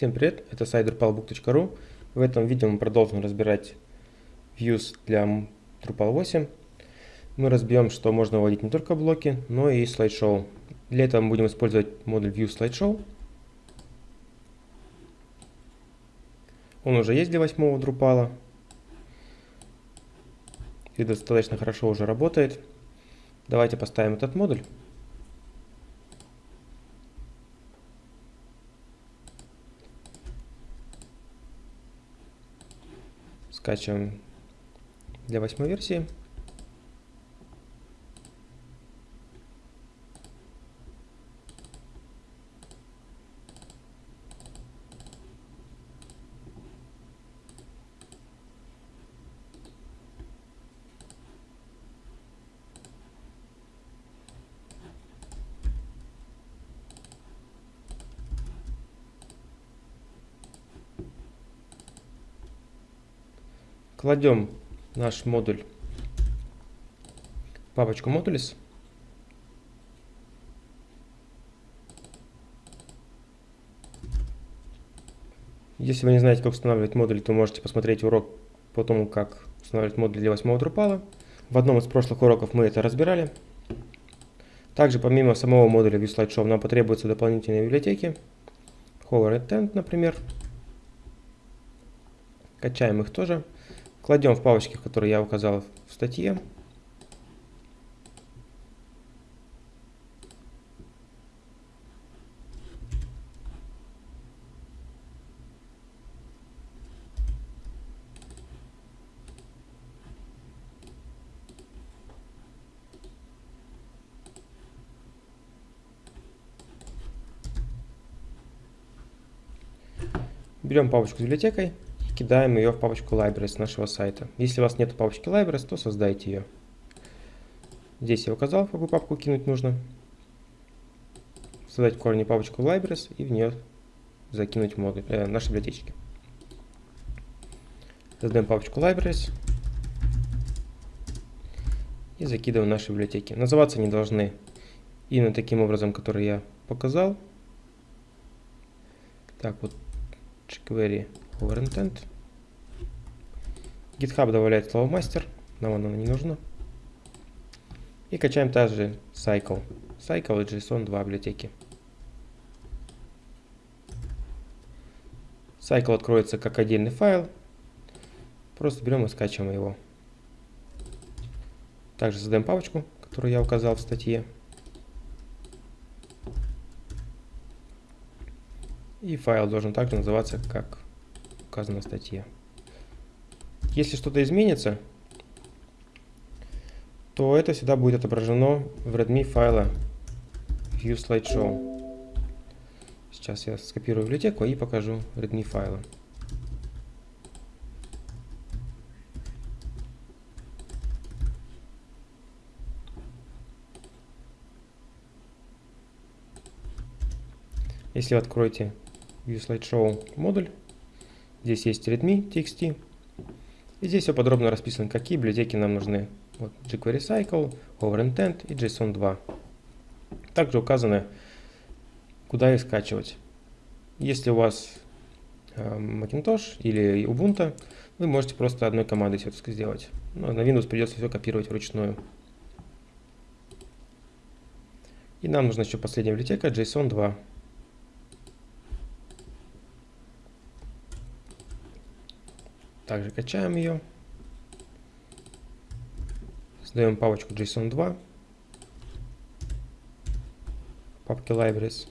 Всем привет, это сайт drupalbook.ru. В этом видео мы продолжим разбирать views для Drupal 8. Мы разбьем, что можно вводить не только блоки, но и слайд-шоу. Для этого мы будем использовать модуль View Slideshow. Он уже есть для восьмого Drupal. И достаточно хорошо уже работает. Давайте поставим этот модуль. Скачиваем для восьмой версии. Кладем наш модуль в папочку Modules. Если вы не знаете, как устанавливать модуль, то можете посмотреть урок по тому, как устанавливать модуль для 8 Drupal. В одном из прошлых уроков мы это разбирали. Также помимо самого модуля ViewSlideshow нам потребуются дополнительные библиотеки. Hover and Tent, например. Качаем их тоже. Кладем в папочки, которые я указал в статье. Берем папочку с библиотекой кидаем ее в папочку Libraries нашего сайта. Если у вас нет папочки Libraries, то создайте ее. Здесь я указал, в какую папку кинуть нужно. Создать в корне папочку Libraries и в нее закинуть модуль, э, наши библиотечки. Создаем папочку Libraries и закидываем наши библиотеки. Называться они должны именно таким образом, который я показал. Так, вот jQuery overintent. GitHub добавляет слово мастер, нам оно не нужно. И качаем также Cycle. Cycle и JSON 2 библиотеки. Cycle откроется как отдельный файл. Просто берем и скачиваем его. Также создаем папочку, которую я указал в статье. И файл должен также называться, как указано в статье. Если что-то изменится, то это всегда будет отображено в readme файла view slideshow. Сейчас я скопирую библиотеку и покажу readme файлы. Если вы откроете View Slideshow модуль, здесь есть readme txt, и здесь все подробно расписано, какие библиотеки нам нужны. Вот jQuery Cycle, OverIntent и JSON 2. Также указано, куда их скачивать. Если у вас э, Macintosh или Ubuntu, вы можете просто одной командой все это сделать. Но на Windows придется все копировать вручную. И нам нужна еще последняя библиотека JSON 2. Также качаем ее. Создаем папочку JSON 2. Папки Libraries.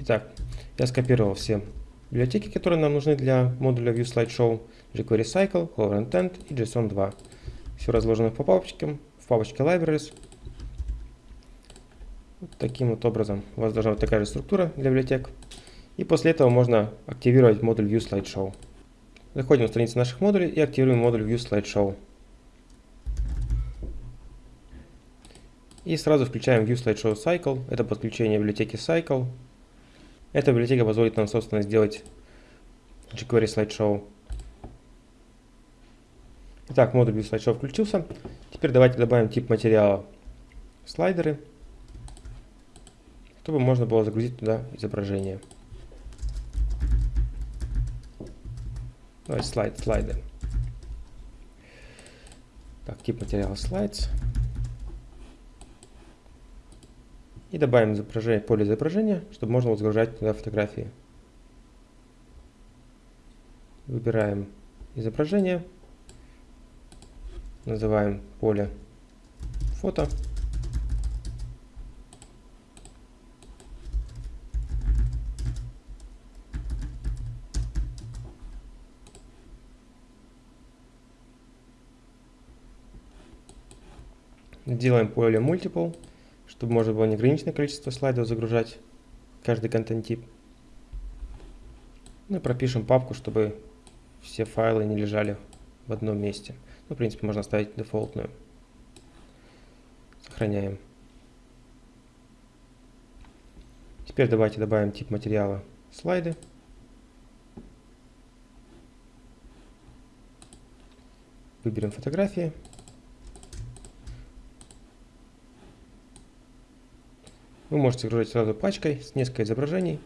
Итак, я скопировал все библиотеки, которые нам нужны для модуля View Slideshow, jQuery Cycle, Hover Intent и JSON 2. Все разложено по папочкам, в папочке Libraries. Вот таким вот образом у вас должна быть такая же структура для библиотек. И после этого можно активировать модуль View Slideshow. Заходим на страницу наших модулей и активируем модуль View Slideshow. И сразу включаем View Slideshow Cycle. Это подключение библиотеки Cycle. Эта библиотека позволит нам, собственно, сделать jQuery Slideshow. Итак, модуль Slideshow включился. Теперь давайте добавим тип материала слайдеры, чтобы можно было загрузить туда изображение. Давайте слайд, слайды. Так, тип материала slides. И добавим изображение, поле изображения, чтобы можно было загружать туда фотографии. Выбираем изображение. Называем поле фото. Делаем поле multiple, чтобы можно было неограниченное количество слайдов загружать, каждый контент-тип. Ну и пропишем папку, чтобы все файлы не лежали в одном месте. Ну, в принципе, можно оставить дефолтную. Сохраняем. Теперь давайте добавим тип материала слайды. Выберем фотографии. Вы можете загружать сразу пачкой с несколько изображений.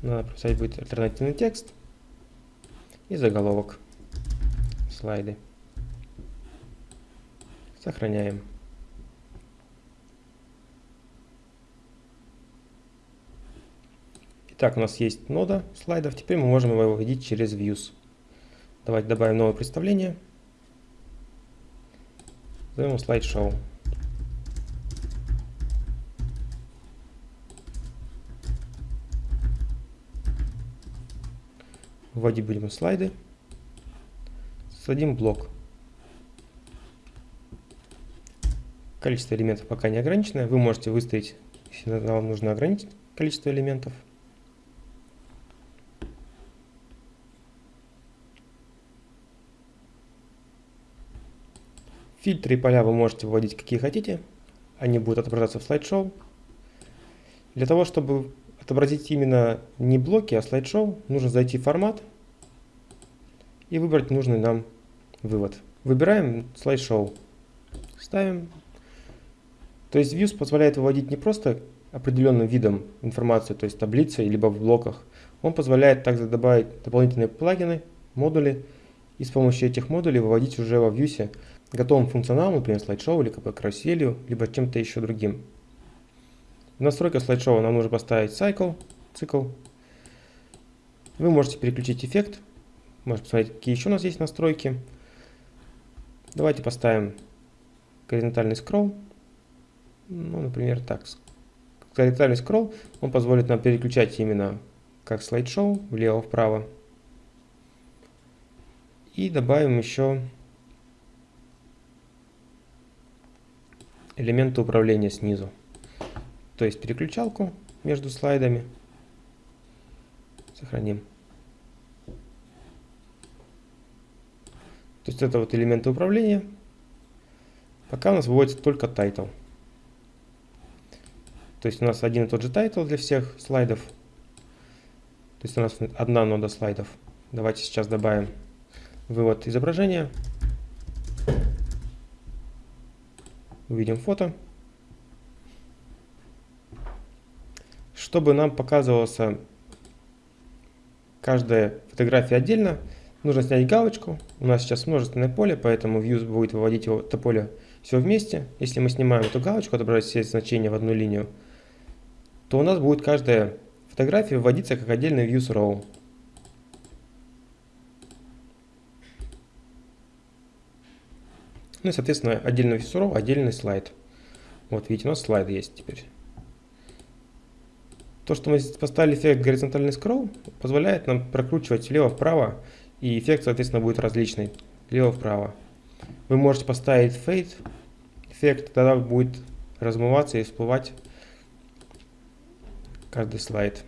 Надо прописать будет альтернативный текст и заголовок слайды. Сохраняем. Итак, у нас есть нода слайдов. Теперь мы можем его выводить через Views. Давайте добавим новое представление. Назовем слайд-шоу. Вводить будем слайды. Создадим блок. Количество элементов пока не ограничено. Вы можете выставить, если вам нужно ограничить количество элементов. Фильтры и поля вы можете вводить какие хотите. Они будут отображаться в слайд-шоу. Для того, чтобы отобразить именно не блоки, а слайд-шоу, нужно зайти в формат и выбрать нужный нам вывод. Выбираем слайд-шоу. Ставим. То есть Views позволяет выводить не просто определенным видом информацию, то есть таблицей, либо в блоках. Он позволяет также добавить дополнительные плагины, модули, и с помощью этих модулей выводить уже во Vue готовым функционалом, например, слайд-шоу или каруселью, либо чем-то еще другим. В настройках слайд-шоу нам нужно поставить cycle, цикл. Вы можете переключить эффект, можете посмотреть, какие еще у нас есть настройки. Давайте поставим горизонтальный скролл. Ну, например, так. Горизонтальный скролл, он позволит нам переключать именно как слайд-шоу влево-вправо. И добавим еще элементы управления снизу. То есть переключалку между слайдами. Сохраним. То есть это вот элементы управления. Пока у нас выводится только title. То есть у нас один и тот же title для всех слайдов. То есть у нас одна нода слайдов. Давайте сейчас добавим вывод изображения. Увидим фото. Чтобы нам показывался каждая фотография отдельно, нужно снять галочку. У нас сейчас множественное поле, поэтому Views будет выводить его, это поле все вместе. Если мы снимаем эту галочку, отображать все значения в одну линию, то у нас будет каждая фотография вводиться как отдельный Views Row. Ну и, соответственно, отдельный весуров, отдельный слайд. Вот, видите, у нас слайд есть теперь. То, что мы здесь поставили эффект горизонтальный скролл, позволяет нам прокручивать влево-вправо, и эффект, соответственно, будет различный, влево-вправо. Вы можете поставить fade эффект, тогда будет размываться и всплывать каждый слайд.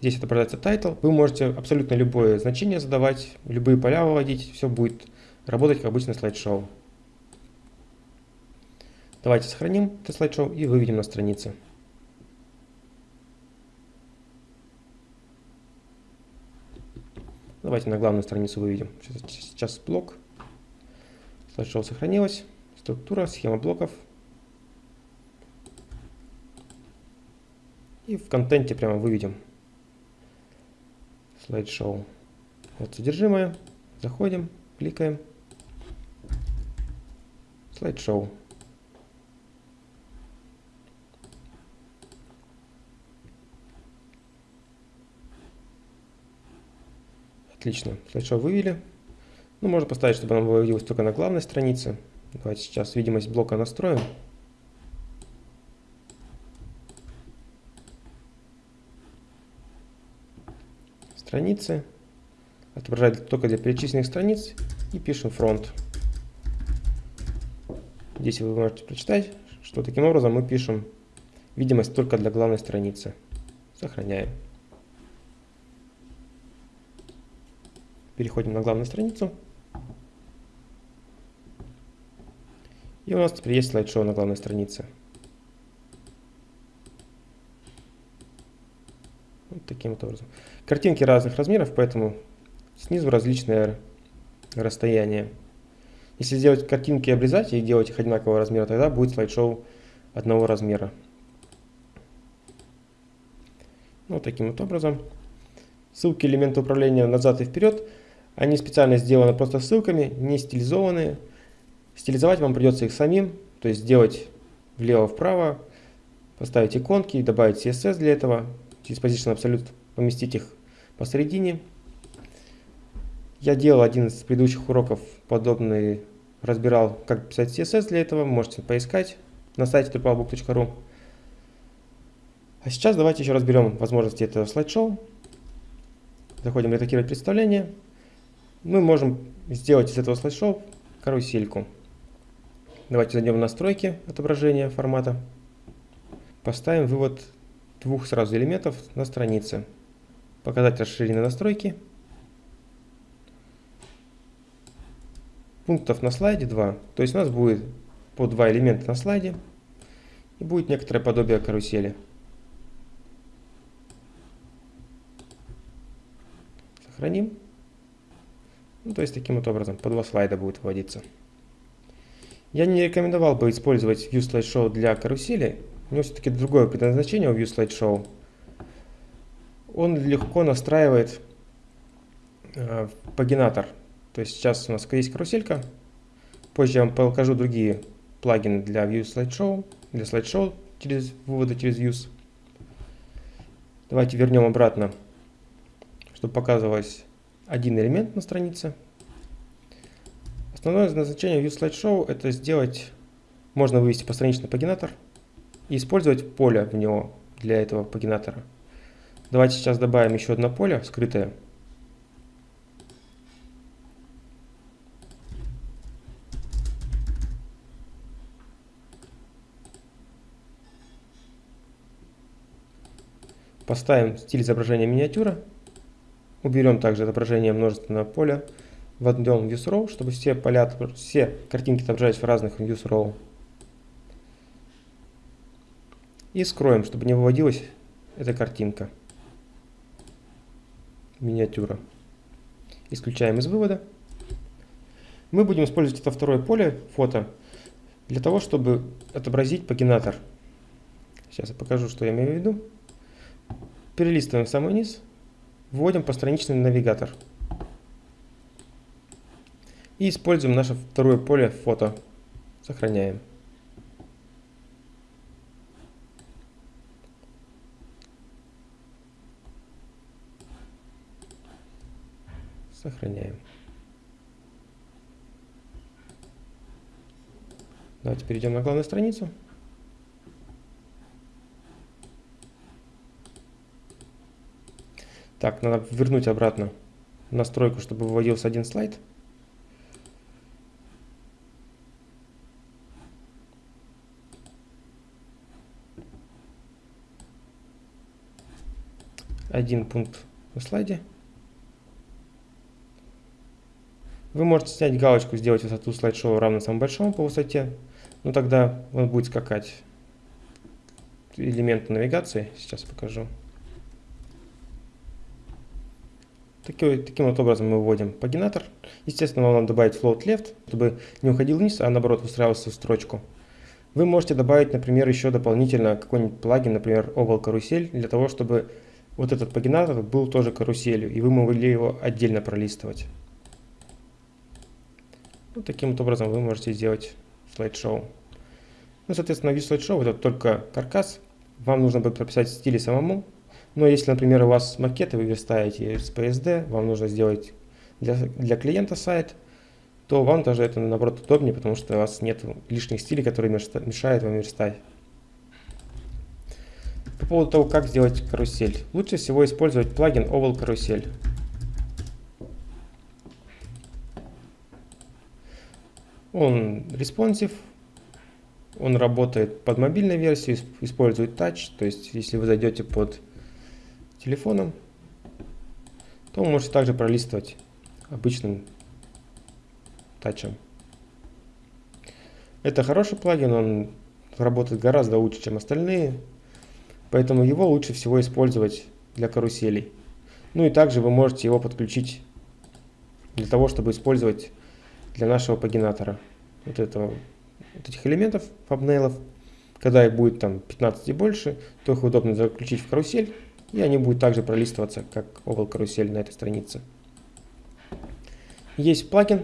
Здесь отображается title. Вы можете абсолютно любое значение задавать, любые поля выводить. Все будет работать как обычно слайд-шоу. Давайте сохраним это слайд-шоу и выведем на странице. Давайте на главную страницу выведем. Сейчас блок. Слайд-шоу сохранилось. Структура, схема блоков. И в контенте прямо выведем слайд-шоу. Вот содержимое. Заходим, кликаем. Слайд-шоу. Отлично. Слайд-шоу вывели. Ну, можно поставить, чтобы оно выводилось только на главной странице. Давайте сейчас видимость блока настроим. Страницы. Отображать только для перечисленных страниц. И пишем фронт. Здесь вы можете прочитать, что таким образом мы пишем видимость только для главной страницы. Сохраняем. Переходим на главную страницу. И у нас теперь есть слайд-шоу на главной странице. Вот таким вот образом. Картинки разных размеров, поэтому снизу различное расстояние. Если сделать картинки и обрезать и делать их одинакового размера, тогда будет слайд-шоу одного размера. Вот таким вот образом. Ссылки элемента управления назад и вперед – они специально сделаны просто ссылками, не стилизованные. Стилизовать вам придется их самим, то есть сделать влево-вправо, поставить иконки, добавить CSS для этого, через Position Absolute поместить их посередине. Я делал один из предыдущих уроков подобный, разбирал, как писать CSS для этого, можете поискать на сайте drupalbook.ru. А сейчас давайте еще разберем возможности этого слайд-шоу. Заходим редактировать представление мы можем сделать из этого слайд-шоу карусельку. Давайте зайдем в настройки отображения формата. Поставим вывод двух сразу элементов на странице. Показать расширенные настройки. Пунктов на слайде 2. То есть у нас будет по два элемента на слайде. И будет некоторое подобие карусели. Сохраним. Ну, то есть таким вот образом по два слайда будет вводиться. Я не рекомендовал бы использовать View Slideshow для карусели. У него все-таки другое предназначение у View Slideshow. Он легко настраивает э, пагинатор. То есть сейчас у нас есть каруселька. Позже я вам покажу другие плагины для View Slideshow, для Slideshow через выводы через Views. Давайте вернем обратно, чтобы показывалось один элемент на странице. Основное назначение View Slideshow это сделать, можно вывести постраничный пагинатор и использовать поле в него для этого пагинатора. Давайте сейчас добавим еще одно поле скрытое. Поставим стиль изображения миниатюра Уберем также отображение множественного поля. Вводим Views Row, чтобы все поля, все картинки отображались в разных Views Row. И скроем, чтобы не выводилась эта картинка. Миниатюра. Исключаем из вывода. Мы будем использовать это второе поле, фото, для того, чтобы отобразить пагинатор. Сейчас я покажу, что я имею в виду. Перелистываем в самый низ. Вводим постраничный навигатор. И используем наше второе поле фото. Сохраняем. Сохраняем. Давайте перейдем на главную страницу. Так, надо вернуть обратно настройку, чтобы выводился один слайд. Один пункт на слайде. Вы можете снять галочку, сделать высоту слайдшоу равно самому большому по высоте, но тогда он будет скакать. Элемент навигации, сейчас покажу. Таким, таким вот образом мы вводим пагинатор. Естественно, вам надо добавить float left, чтобы не уходил вниз, а наоборот устраивался в строчку. Вы можете добавить, например, еще дополнительно какой-нибудь плагин, например, Oval карусель, для того, чтобы вот этот пагинатор был тоже каруселью, и вы могли его отдельно пролистывать. Вот таким вот образом вы можете сделать слайд-шоу. Ну, соответственно, вид слайд-шоу это только каркас. Вам нужно будет прописать стили самому. Но если, например, у вас макеты вы верстаете с PSD, вам нужно сделать для, для клиента сайт – то вам даже это наоборот удобнее, потому что у вас нет лишних стилей, которые мешают вам верстать. По поводу того, как сделать карусель. Лучше всего использовать плагин Oval Карусель. Он responsive, он работает под мобильной версией, использует Touch, то есть если вы зайдете под телефоном, то вы можете также пролистывать обычным тачем. Это хороший плагин, он работает гораздо лучше, чем остальные, поэтому его лучше всего использовать для каруселей. Ну и также вы можете его подключить для того, чтобы использовать для нашего пагинатора. Вот, этого, вот этих элементов, фабнейлов. Когда их будет там 15 и больше, то их удобно заключить в карусель, и они будут также пролистываться, как овал карусель на этой странице. Есть плагин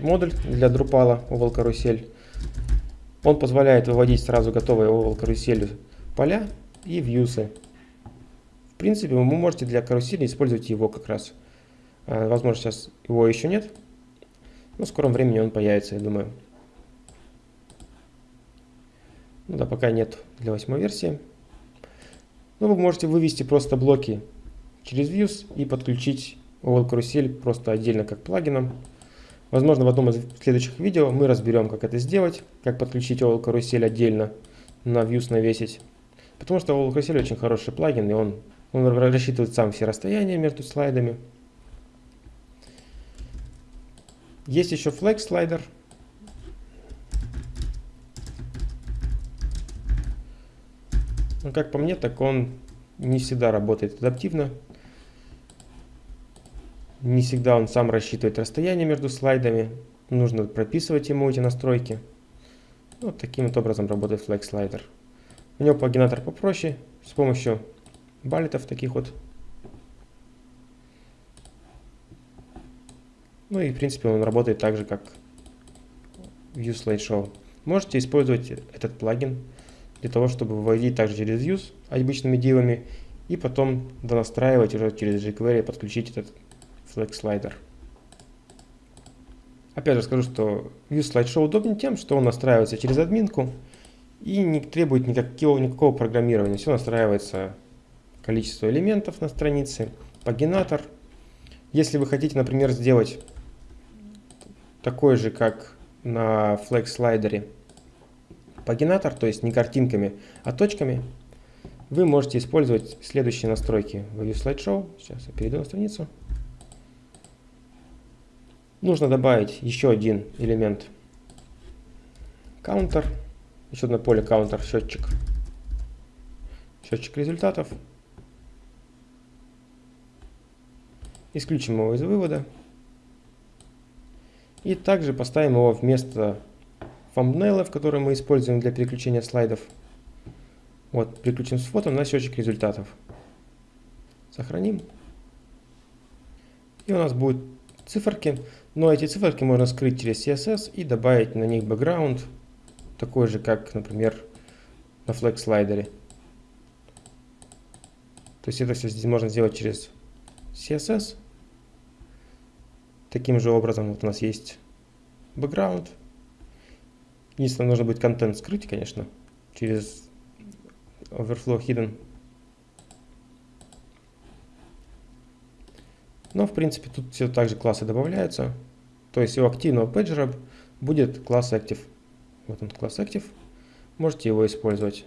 модуль для Drupal Oval карусель. Он позволяет выводить сразу готовые Oval карусели поля и вьюсы. В принципе, вы можете для карусели использовать его как раз. А, возможно, сейчас его еще нет, но в скором времени он появится, я думаю. Ну да, пока нет для восьмой версии. Но вы можете вывести просто блоки через Views и подключить Oval карусель просто отдельно как плагином. Возможно, в одном из следующих видео мы разберем, как это сделать, как подключить OL карусель отдельно на Views навесить. Потому что OL карусель очень хороший плагин, и он, он рассчитывает сам все расстояния между слайдами. Есть еще Flex слайдер. Но как по мне, так он не всегда работает адаптивно. Не всегда он сам рассчитывает расстояние между слайдами. Нужно прописывать ему эти настройки. Вот таким вот образом работает Flex Slider. У него плагинатор попроще, с помощью баллетов таких вот. Ну и в принципе он работает так же, как View Slideshow. Можете использовать этот плагин для того, чтобы выводить также через Views обычными дивами и потом донастраивать уже через jQuery, подключить этот Flex Slider. Опять же скажу, что View Slideshow удобнее тем, что он настраивается через админку и не требует никакого, никакого программирования. Все настраивается количество элементов на странице, пагинатор. Если вы хотите, например, сделать такой же, как на Flex Slider, пагинатор, то есть не картинками, а точками, вы можете использовать следующие настройки в View Slideshow. Сейчас я перейду на страницу. Нужно добавить еще один элемент counter, еще одно поле counter счетчик, счетчик результатов. Исключим его из вывода. И также поставим его вместо thumbnail, который мы используем для переключения слайдов. Вот, переключим с фото на счетчик результатов. Сохраним. И у нас будут циферки. Но эти циферки можно скрыть через CSS и добавить на них бэкграунд, такой же, как, например, на Flex слайдере. То есть это все здесь можно сделать через CSS. Таким же образом вот у нас есть бэкграунд. Единственное, нужно будет контент скрыть, конечно, через Overflow Hidden. Но, в принципе, тут все так же классы добавляются. То есть у активного пейджера будет класс Active. Вот он класс Active. Можете его использовать.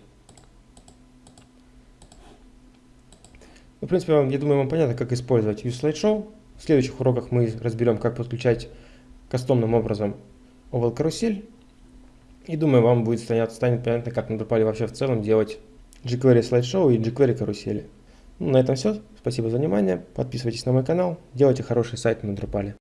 Ну, в принципе, я думаю, вам понятно, как использовать ViewSlideshow. В следующих уроках мы разберем, как подключать кастомным образом Oval карусель. И думаю, вам будет станет, станет понятно, как на Drupal вообще в целом делать jQuery слайдшоу и jQuery карусели. Ну, на этом все. Спасибо за внимание. Подписывайтесь на мой канал. Делайте хороший сайт на Drupal.